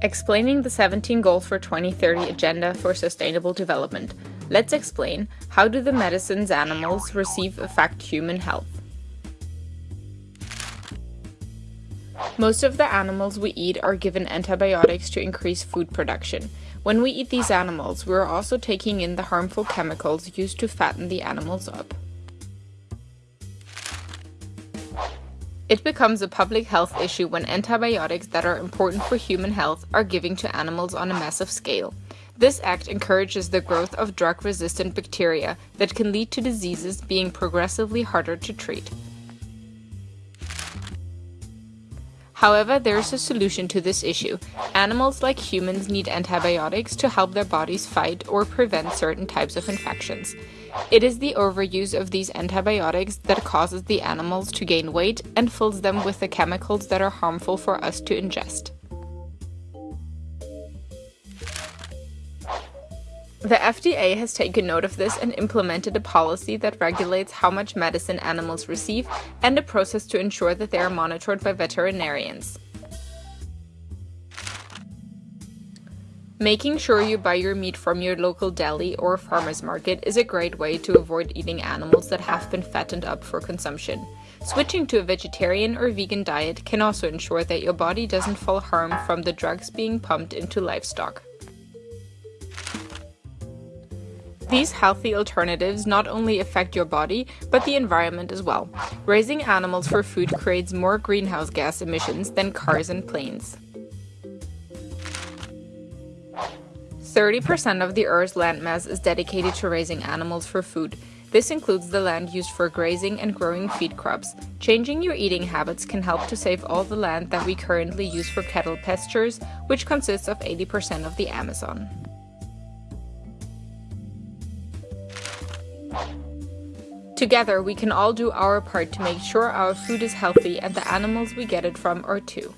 Explaining the 17 Goals for 2030 Agenda for Sustainable Development, let's explain how do the medicines animals receive affect human health. Most of the animals we eat are given antibiotics to increase food production. When we eat these animals, we are also taking in the harmful chemicals used to fatten the animals up. It becomes a public health issue when antibiotics that are important for human health are given to animals on a massive scale. This act encourages the growth of drug-resistant bacteria that can lead to diseases being progressively harder to treat. However, there is a solution to this issue. Animals like humans need antibiotics to help their bodies fight or prevent certain types of infections. It is the overuse of these antibiotics that causes the animals to gain weight and fills them with the chemicals that are harmful for us to ingest. The FDA has taken note of this and implemented a policy that regulates how much medicine animals receive and a process to ensure that they are monitored by veterinarians. Making sure you buy your meat from your local deli or farmer's market is a great way to avoid eating animals that have been fattened up for consumption. Switching to a vegetarian or vegan diet can also ensure that your body doesn't fall harm from the drugs being pumped into livestock. These healthy alternatives not only affect your body, but the environment as well. Raising animals for food creates more greenhouse gas emissions than cars and planes. 30% of the Earth's landmass is dedicated to raising animals for food. This includes the land used for grazing and growing feed crops. Changing your eating habits can help to save all the land that we currently use for cattle pastures, which consists of 80% of the Amazon. Together, we can all do our part to make sure our food is healthy and the animals we get it from are too.